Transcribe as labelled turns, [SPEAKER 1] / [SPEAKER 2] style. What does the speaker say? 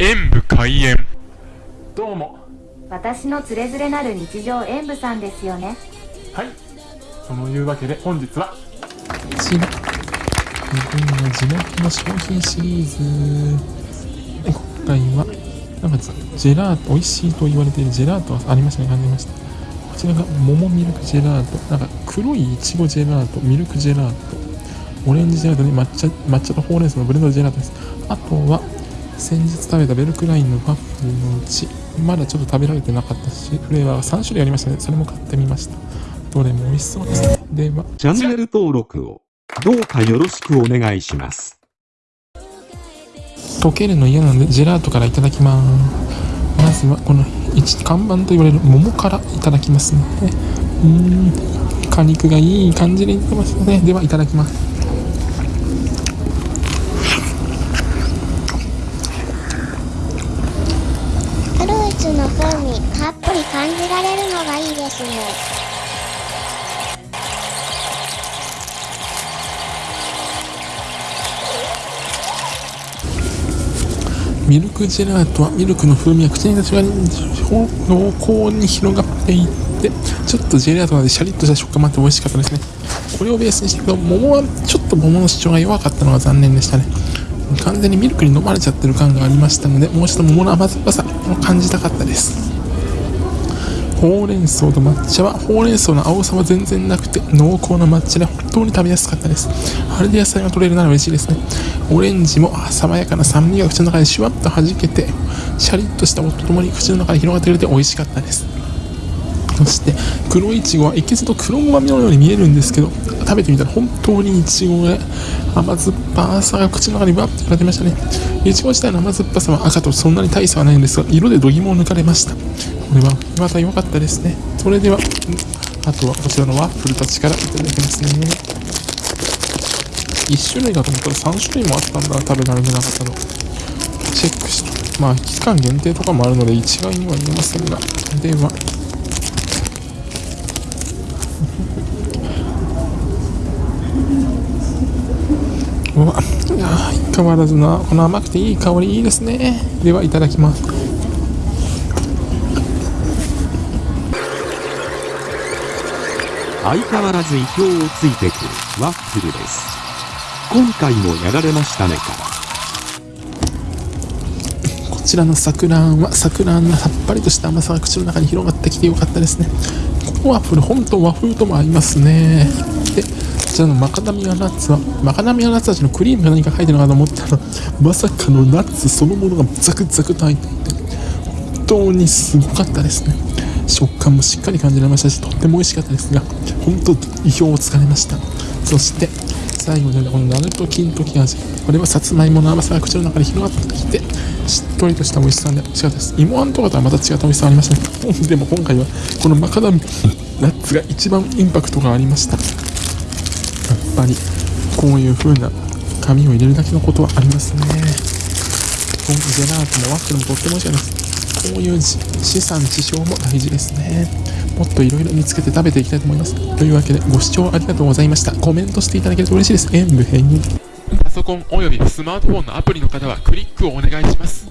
[SPEAKER 1] 演武開演。どうも。
[SPEAKER 2] 私のつれづれなる日常演舞さんですよね。
[SPEAKER 1] はい。そのいうわけで本日は。
[SPEAKER 3] こちら日本の地元の商品シリーズ。今回はなんかジェラート美味しいと言われているジェラートがありましたね感じました。こちらが桃ミルクジェラート。なんか黒いいちごジェラートミルクジェラート。オレンジジェラートに抹茶抹茶とほうれん草のブレンドジェラートです。あとは先日食べたベルクラインのワッフルのうちまだちょっと食べられてなかったしフレーバーが3種類ありましたね。それも買ってみました。どれも美味しそうです。ねでは。
[SPEAKER 4] チャンネル登録をどうかよろしくお願いします。
[SPEAKER 3] 溶けるの嫌なのでジェラートからいただきます。まずはこの一看板と言われる桃からいただきますね。うーん。果肉がいい感じにいってますね。ではいただきます
[SPEAKER 5] フルーツの風味たっぷり感じられるのがいいです。ね。
[SPEAKER 3] ミルクジェラートはミルクの風味が口に立ちが濃厚に広がっていってちょっとジェラートなのでシャリッとした食感もあって美味しかったですね。これをベースにしていくと桃はちょっと桃の主張が弱かったのが残念でしたね。完全にミルクに飲まれちゃってる感がありましたのでもう一度桃の甘酸っぱさを感じたかったです。ほうれん草と抹茶はほうれん草の青さは全然なくて濃厚な抹茶で本当に食べやすかったです。あれで野菜が取れるなら嬉しいですね。オレンジも爽やかな酸味が口の中でシュワッと弾けてシャリッとした音とともに口の中で広がってくれて美味しかったです。そして黒いちごはいけずと黒ごまみのように見えるんですけど食べてみたら本当にいちごで甘酸っぱさが口の中にバッと広がってましたね。いちご自体の甘酸っぱさは赤とそんなに大差はないんですが色で度肝を抜かれました。これはまた良かったですね。それではあとはこちらのワッフルたちからいただきますね。1種類だと思ったら3種類もあったんだ。食べられなかったの。チェックしてまあ期間限定とかもあるので一概には言えませんが。ではうわいやー相変わらずなこの甘くていい香りいいですねではいただきます
[SPEAKER 4] 相変わらず意表をついてくるワッフルです。今回もやられましたねから。
[SPEAKER 3] こちらのさくらんはさくらんがさっぱりとした甘さが口の中に広がってきてよかったですねこのワッフル本当和風とも合いますねでこちらのマカダミアナッツはマカダミアナッツ味のクリームが何か入ってるのかと思ったらまさかのナッツそのものがザクザクと入っていて本当にすごかったですね。食感もしっかり感じられましたしとっても美味しかったですが本当意表をつかれました。そして最後にこのナルト金時味。これはさつまいもの甘さが口の中に広がってきてしっとりとした美味しさで美味しかったです。芋あんとかとはまた違った美味しさがありました。ねでも今回はこのマカダミナッツが一番インパクトがありました。ぱりこういう風な紙を入れるだけのことはありますね。このジェラートもワッフルもとっても美味しかったですこういう資産地消も大事ですね。もっといろいろ見つけて食べていきたいと思います。というわけでご視聴ありがとうございました。コメントしていただけると嬉しいです。演武編に。
[SPEAKER 1] パソコンおよびスマートフォンのアプリの方はクリックをお願いします。